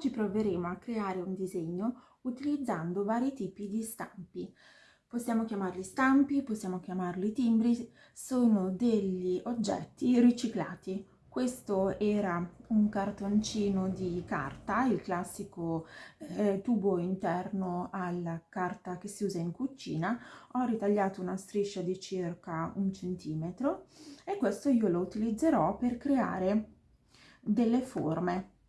Oggi proveremo a creare un disegno utilizzando vari tipi di stampi. Possiamo chiamarli stampi, possiamo chiamarli timbri, sono degli oggetti riciclati. Questo era un cartoncino di carta, il classico eh, tubo interno alla carta che si usa in cucina. Ho ritagliato una striscia di circa un centimetro e questo io lo utilizzerò per creare delle forme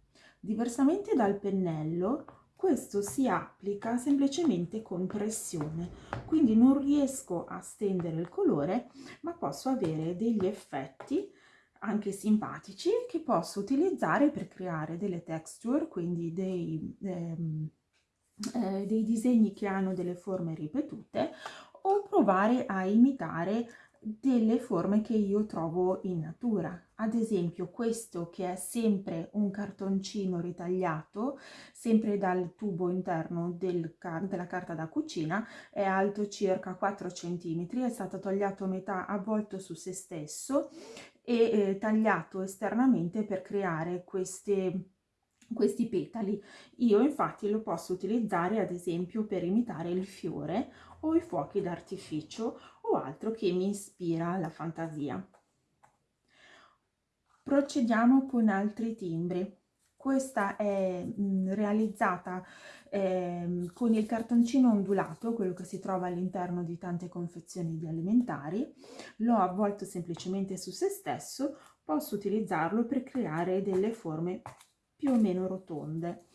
Diversamente dal pennello, questo si applica semplicemente con pressione, quindi non riesco a stendere il colore, ma posso avere degli effetti anche simpatici che posso utilizzare per creare delle texture, quindi dei, ehm, eh, dei disegni che hanno delle forme ripetute o provare a imitare delle forme che io trovo in natura. Ad esempio questo che è sempre un cartoncino ritagliato, sempre dal tubo interno del, della carta da cucina, è alto circa 4 cm, è stato tagliato a metà, avvolto su se stesso e eh, tagliato esternamente per creare queste questi petali. Io infatti lo posso utilizzare ad esempio per imitare il fiore o i fuochi d'artificio o altro che mi ispira la fantasia. Procediamo con altri timbri. Questa è mh, realizzata eh, con il cartoncino ondulato, quello che si trova all'interno di tante confezioni di alimentari. L'ho avvolto semplicemente su se stesso, posso utilizzarlo per creare delle forme più o meno rotonde.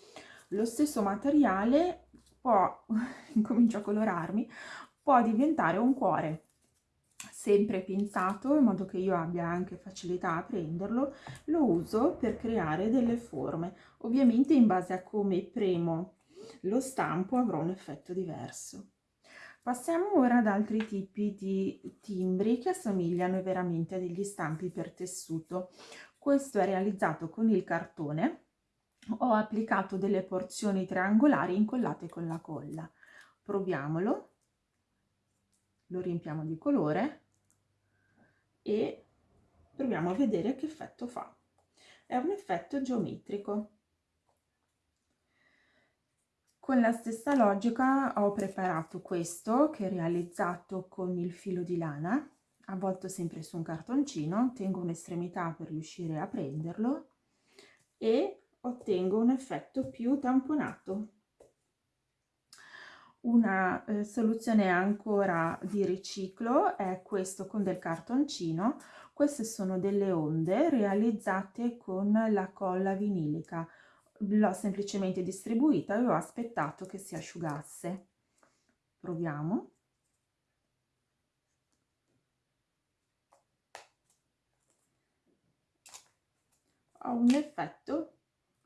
Lo stesso materiale può, incomincio a colorarmi, può diventare un cuore sempre pinzato in modo che io abbia anche facilità a prenderlo lo uso per creare delle forme. Ovviamente in base a come premo lo stampo avrò un effetto diverso. Passiamo ora ad altri tipi di timbri che assomigliano veramente a degli stampi per tessuto. Questo è realizzato con il cartone. Ho applicato delle porzioni triangolari incollate con la colla. Proviamolo. Lo riempiamo di colore e proviamo a vedere che effetto fa. È un effetto geometrico. Con la stessa logica ho preparato questo che è realizzato con il filo di lana, avvolto sempre su un cartoncino, tengo un'estremità per riuscire a prenderlo e ottengo un effetto più tamponato una eh, soluzione ancora di riciclo è questo con del cartoncino. Queste sono delle onde realizzate con la colla vinilica. L'ho semplicemente distribuita e ho aspettato che si asciugasse. Proviamo. Ho un effetto...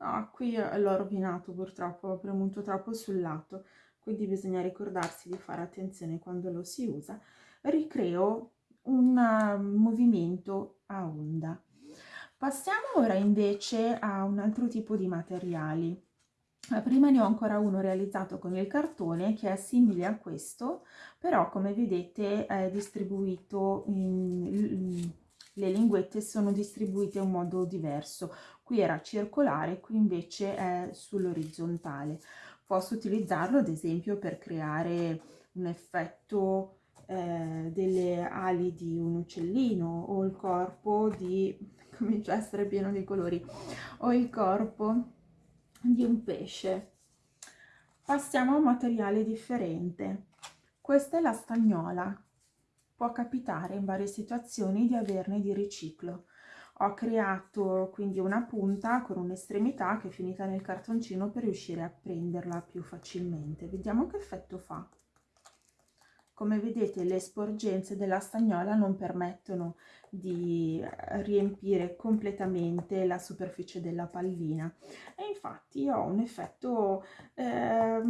Ah, qui l'ho rovinato purtroppo, ho premuto troppo sul lato quindi bisogna ricordarsi di fare attenzione quando lo si usa, ricreo un uh, movimento a onda. Passiamo ora invece a un altro tipo di materiali. Prima ne ho ancora uno realizzato con il cartone che è simile a questo, però come vedete è distribuito in, le linguette sono distribuite in modo diverso. Qui era circolare, qui invece è sull'orizzontale posso utilizzarlo ad esempio per creare un effetto eh, delle ali di un uccellino o il corpo di, comincia a essere pieno di colori, o il corpo di un pesce. Passiamo a un materiale differente. Questa è la stagnola. Può capitare in varie situazioni di averne di riciclo ho creato quindi una punta con un'estremità che è finita nel cartoncino per riuscire a prenderla più facilmente. Vediamo che effetto fa. Come vedete le sporgenze della stagnola non permettono di riempire completamente la superficie della pallina. E infatti ho un effetto eh,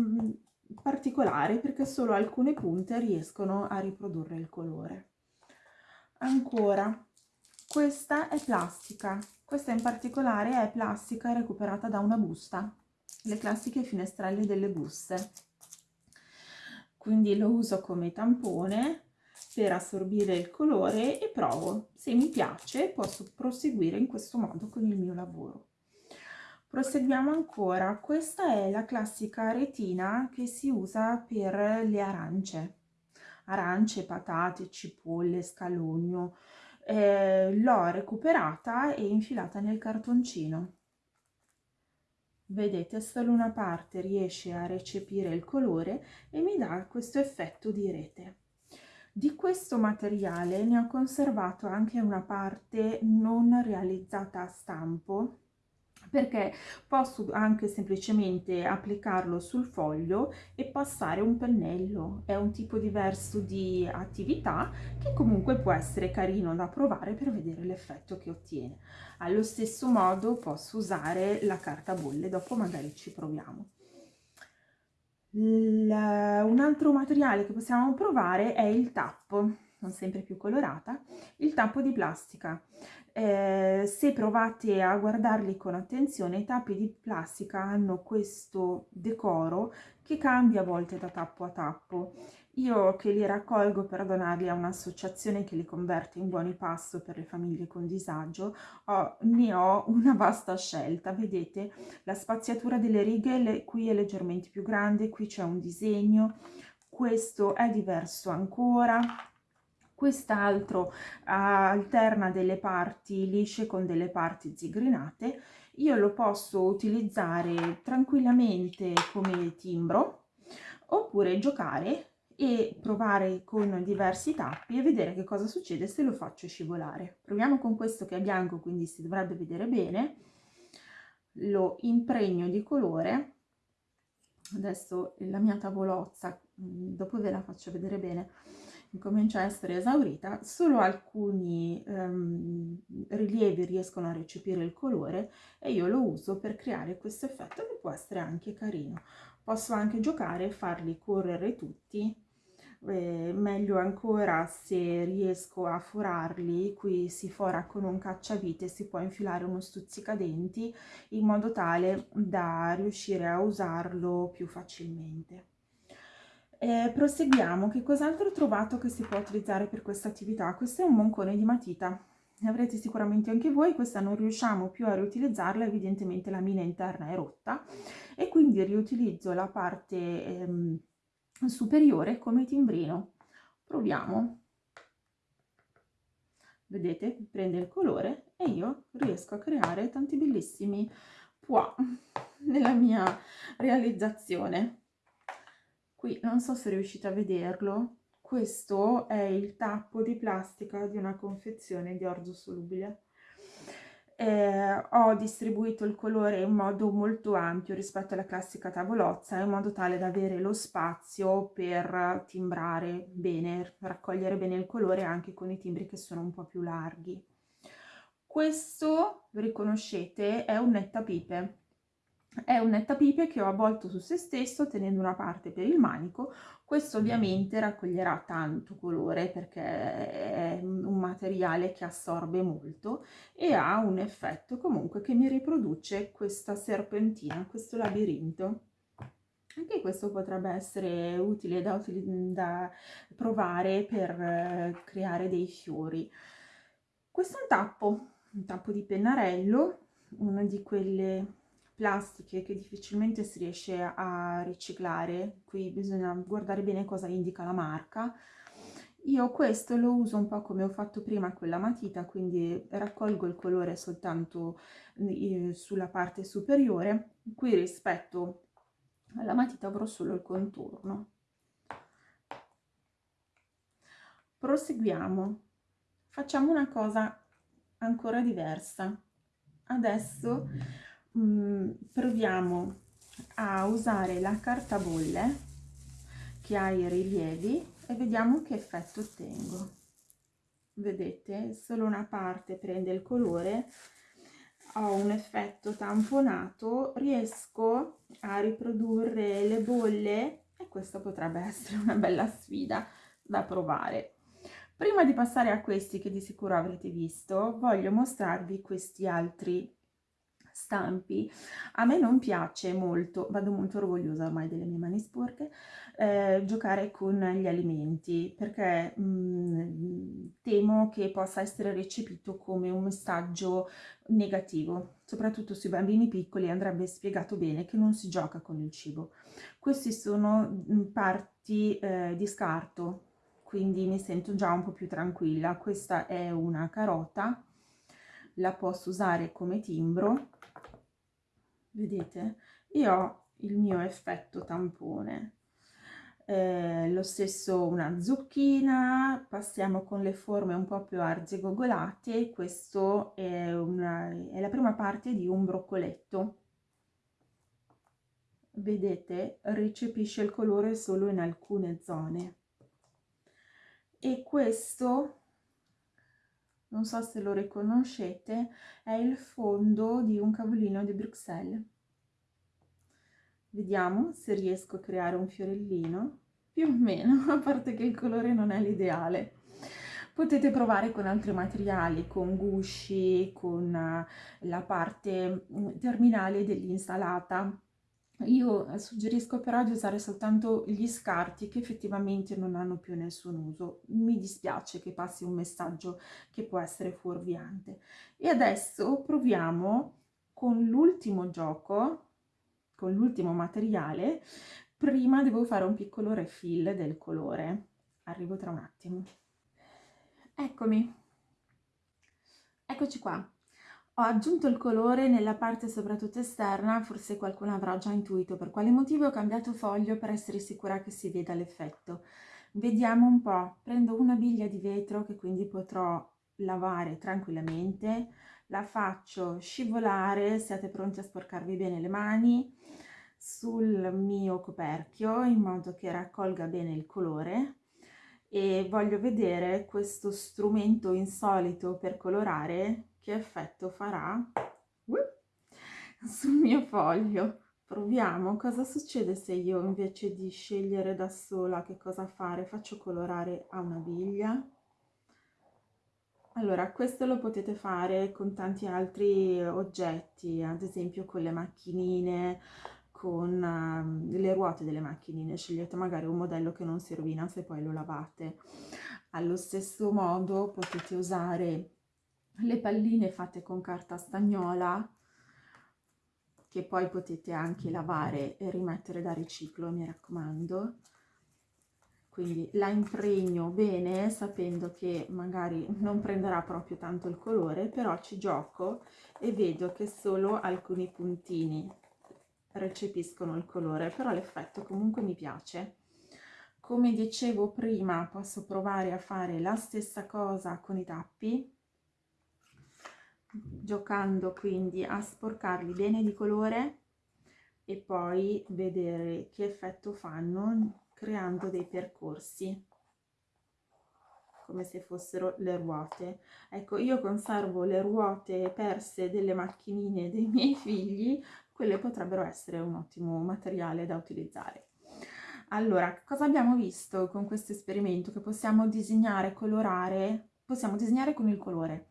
particolare perché solo alcune punte riescono a riprodurre il colore. Ancora questa è plastica, questa in particolare è plastica recuperata da una busta, le classiche finestrelle delle buste. Quindi lo uso come tampone per assorbire il colore e provo. Se mi piace posso proseguire in questo modo con il mio lavoro. Proseguiamo ancora, questa è la classica retina che si usa per le arance, arance, patate, cipolle, scalogno. Eh, L'ho recuperata e infilata nel cartoncino. Vedete, solo una parte riesce a recepire il colore e mi dà questo effetto di rete. Di questo materiale ne ho conservato anche una parte non realizzata a stampo perché posso anche semplicemente applicarlo sul foglio e passare un pennello. È un tipo diverso di attività che comunque può essere carino da provare per vedere l'effetto che ottiene. Allo stesso modo posso usare la carta bolle, dopo magari ci proviamo. un altro materiale che possiamo provare è il tappo, non sempre più colorata, il tappo di plastica. Eh, se provate a guardarli con attenzione, i tappi di plastica hanno questo decoro che cambia a volte da tappo a tappo. Io che li raccolgo per donarli a un'associazione che li converte in buoni pasto per le famiglie con disagio, ho, ne ho una vasta scelta. Vedete, la spaziatura delle righe le, qui è leggermente più grande, qui c'è un disegno, questo è diverso ancora, quest'altro alterna delle parti lisce con delle parti zigrinate io lo posso utilizzare tranquillamente come timbro oppure giocare e provare con diversi tappi e vedere che cosa succede se lo faccio scivolare. Proviamo con questo che è bianco quindi si dovrebbe vedere bene. Lo impregno di colore. Adesso la mia tavolozza dopo ve la faccio vedere bene comincia a essere esaurita, solo alcuni um, rilievi riescono a recepire il colore e io lo uso per creare questo effetto che può essere anche carino. Posso anche giocare e farli correre tutti, eh, meglio ancora se riesco a forarli, qui si fora con un cacciavite, si può infilare uno stuzzicadenti in modo tale da riuscire a usarlo più facilmente. Eh, proseguiamo, che cos'altro ho trovato che si può utilizzare per questa attività? Questo è un moncone di matita, ne avrete sicuramente anche voi, questa non riusciamo più a riutilizzarla, evidentemente la mina interna è rotta e quindi riutilizzo la parte ehm, superiore come timbrino. Proviamo. Vedete, prende il colore e io riesco a creare tanti bellissimi pois nella mia realizzazione qui non so se riuscite a vederlo. Questo è il tappo di plastica di una confezione di orzo solubile. Eh, ho distribuito il colore in modo molto ampio rispetto alla classica tavolozza in modo tale da avere lo spazio per timbrare bene, raccogliere bene il colore anche con i timbri che sono un po' più larghi. Questo, riconoscete, è un nettapipe è un nettapipe che ho avvolto su se stesso tenendo una parte per il manico. Questo ovviamente raccoglierà tanto colore perché è un materiale che assorbe molto e ha un effetto comunque che mi riproduce questa serpentina questo labirinto. Anche questo potrebbe essere utile da, da provare per eh, creare dei fiori. Questo è un tappo un tappo di pennarello una di quelle plastiche che difficilmente si riesce a riciclare, qui bisogna guardare bene cosa indica la marca. Io questo lo uso un po' come ho fatto prima con la matita, quindi raccolgo il colore soltanto eh, sulla parte superiore, qui rispetto alla matita avrò solo il contorno. Proseguiamo, facciamo una cosa ancora diversa. Adesso mh, mm, proviamo a usare la carta bolle che ha i rilievi e vediamo che effetto ottengo. Vedete solo una parte prende il colore ho un effetto tamponato riesco a riprodurre le bolle e questa potrebbe essere una bella sfida da provare. Prima di passare a questi che di sicuro avrete visto voglio mostrarvi questi altri stampi, a me non piace molto, vado molto orgogliosa ormai delle mie mani sporche, eh, giocare con gli alimenti perché mh, mm, temo che possa essere recepito come un messaggio negativo, soprattutto sui bambini piccoli andrebbe spiegato bene che non si gioca con il cibo. Questi sono mm, parti eh, di scarto, quindi mi sento già un po' più tranquilla. Questa è una carota, la posso usare come timbro vedete? E ho il mio effetto tampone. Eh, lo stesso una zucchina, passiamo con le forme un po' più arzigogolate, questo è, una, è la prima parte di un broccoletto. Vedete, recepisce il colore solo in alcune zone. E questo non so se lo riconoscete, è il fondo di un cavolino di Bruxelles. Vediamo se riesco a creare un fiorellino, più o meno, a parte che il colore non è l'ideale. Potete provare con altri materiali, con gusci, con eh, la parte mm, terminale dell'insalata, io eh, suggerisco però di usare soltanto gli scarti che effettivamente non hanno più nessun uso. Mi dispiace che passi un messaggio che può essere fuorviante. E adesso proviamo con l'ultimo gioco, con l'ultimo materiale. Prima devo fare un piccolo refill del colore. Arrivo tra un attimo. Eccomi. Eccoci qua. Ho aggiunto il colore nella parte soprattutto esterna, forse qualcuno avrà già intuito per quale motivo ho cambiato foglio per essere sicura che si veda l'effetto. Vediamo un po', prendo una biglia di vetro che quindi potrò lavare tranquillamente, la faccio scivolare, siate pronti a sporcarvi bene le mani, sul mio coperchio in modo che raccolga bene il colore. E voglio vedere questo strumento insolito per colorare che effetto farà sul mio foglio. Proviamo cosa succede se io invece di scegliere da sola che cosa fare faccio colorare a una biglia. Allora, questo lo potete fare con tanti altri oggetti, ad esempio con le macchinine, con uh, le ruote delle macchinine, scegliete magari un modello che non si rovina se poi lo lavate. Allo stesso modo potete usare le palline fatte con carta stagnola che poi potete anche lavare e rimettere da riciclo mi raccomando. Quindi la impregno bene sapendo che magari non prenderà proprio tanto il colore però ci gioco e vedo che solo alcuni puntini recepiscono il colore però l'effetto comunque mi piace. Come dicevo prima posso provare a fare la stessa cosa con i tappi giocando quindi a sporcarli bene di colore e poi vedere che effetto fanno creando dei percorsi come se fossero le ruote. Ecco io conservo le ruote perse delle macchinine dei miei figli quelle potrebbero essere un ottimo materiale da utilizzare. Allora cosa abbiamo visto con questo esperimento? Che possiamo disegnare colorare possiamo disegnare con il colore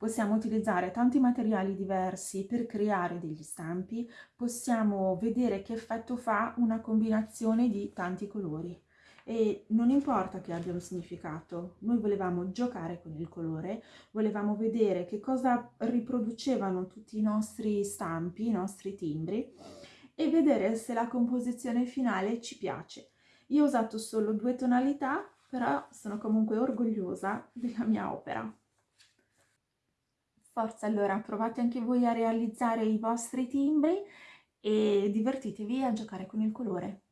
possiamo utilizzare tanti materiali diversi per creare degli stampi, possiamo vedere che effetto fa una combinazione di tanti colori e non importa che abbia un significato, noi volevamo giocare con il colore, volevamo vedere che cosa riproducevano tutti i nostri stampi, i nostri timbri e vedere se la composizione finale ci piace. Io ho usato solo due tonalità, però sono comunque orgogliosa della mia opera. Forza allora, provate anche voi a realizzare i vostri timbri e divertitevi a giocare con il colore.